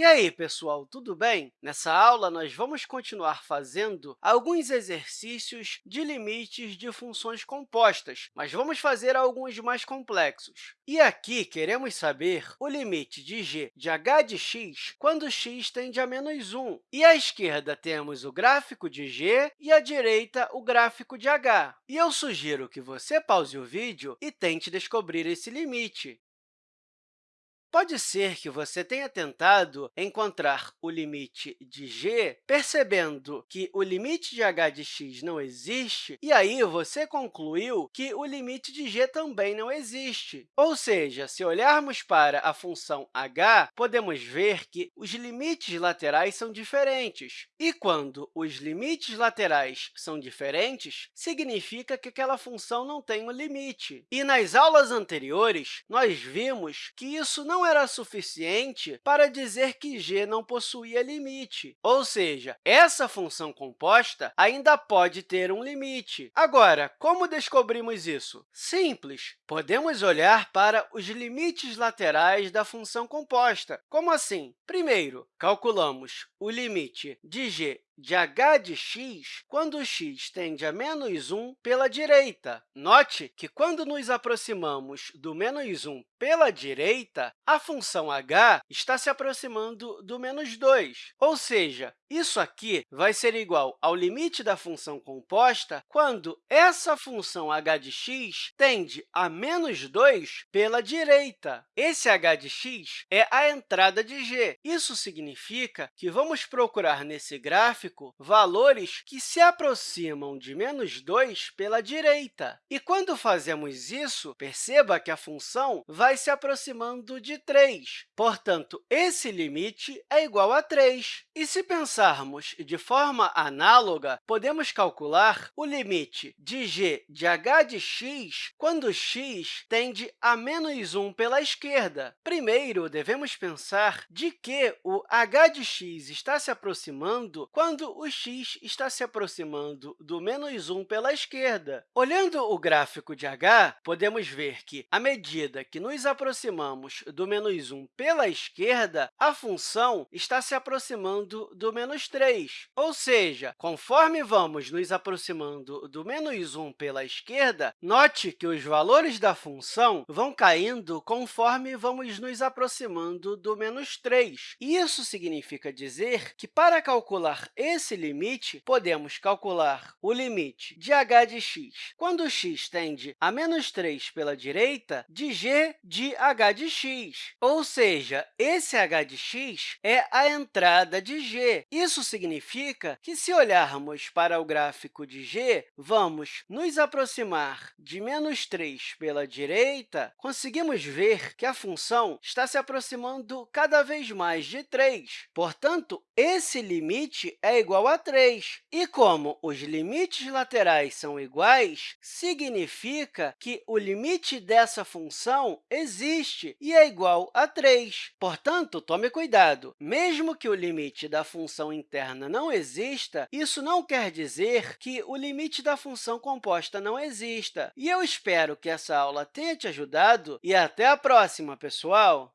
E aí, pessoal, tudo bem? Nessa aula, nós vamos continuar fazendo alguns exercícios de limites de funções compostas, mas vamos fazer alguns mais complexos. E aqui, queremos saber o limite de g de h de x quando x tende a menos 1. E à esquerda, temos o gráfico de g e à direita, o gráfico de h. E eu sugiro que você pause o vídeo e tente descobrir esse limite. Pode ser que você tenha tentado encontrar o limite de g, percebendo que o limite de h de x não existe, e aí você concluiu que o limite de g também não existe. Ou seja, se olharmos para a função h, podemos ver que os limites laterais são diferentes. E quando os limites laterais são diferentes, significa que aquela função não tem um limite. E nas aulas anteriores, nós vimos que isso não não era suficiente para dizer que g não possuía limite, ou seja, essa função composta ainda pode ter um limite. Agora, como descobrimos isso? Simples. Podemos olhar para os limites laterais da função composta. Como assim? Primeiro, calculamos o limite de g de h de x quando x tende a menos 1 pela direita. Note que, quando nos aproximamos do menos 1 pela direita, a função h está se aproximando do menos 2, ou seja, isso aqui vai ser igual ao limite da função composta quando essa função h de x tende a menos 2 pela direita. Esse h de x é a entrada de g. Isso significa que vamos procurar nesse gráfico valores que se aproximam de menos 2 pela direita. E quando fazemos isso, perceba que a função vai se aproximando de 3. Portanto, esse limite é igual a 3. E se pensar pensarmos de forma análoga, podemos calcular o limite de g de h de x quando x tende a menos 1 pela esquerda. Primeiro, devemos pensar de que o h de x está se aproximando quando o x está se aproximando do menos 1 pela esquerda. Olhando o gráfico de h, podemos ver que, à medida que nos aproximamos do menos 1 pela esquerda, a função está se aproximando do menos menos 3. Ou seja, conforme vamos nos aproximando do menos 1 pela esquerda, note que os valores da função vão caindo conforme vamos nos aproximando do menos 3. Isso significa dizer que, para calcular esse limite, podemos calcular o limite de h de x, quando x tende a menos 3 pela direita, de g de h de x. Ou seja, esse h de x é a entrada de g. Isso significa que, se olharmos para o gráfico de g, vamos nos aproximar de menos 3 pela direita, conseguimos ver que a função está se aproximando cada vez mais de 3. Portanto, esse limite é igual a 3. E como os limites laterais são iguais, significa que o limite dessa função existe e é igual a 3. Portanto, tome cuidado. Mesmo que o limite da função interna não exista, isso não quer dizer que o limite da função composta não exista. E eu espero que essa aula tenha te ajudado e até a próxima, pessoal!